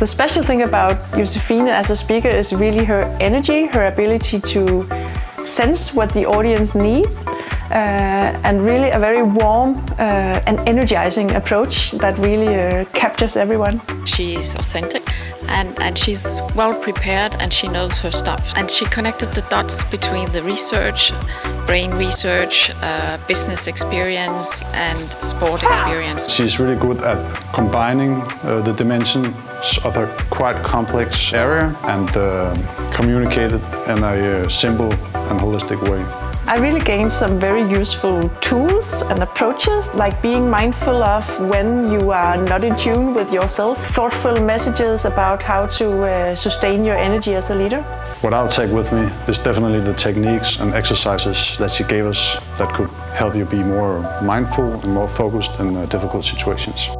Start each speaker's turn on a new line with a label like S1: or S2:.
S1: The special thing about Josefine as a speaker is really her energy, her ability to sense what the audience needs and really a very warm uh, and energizing approach that really uh, captures everyone.
S2: She is authentic and, and she's well prepared and she knows her stuff. And she connected the dots between the research, brain research, uh, business experience and sport experience.
S3: She's really good at combining uh, the dimensions of a quite complex area and uh, communicate it in a uh, simple and holistic way.
S1: I really gained some very useful tools and approaches, like being mindful of when you are not in tune with yourself, thoughtful messages about how to uh, sustain your energy as a leader.
S3: What I'll take with me is definitely the techniques and exercises that she gave us that could help you be more mindful and more focused in uh, difficult situations.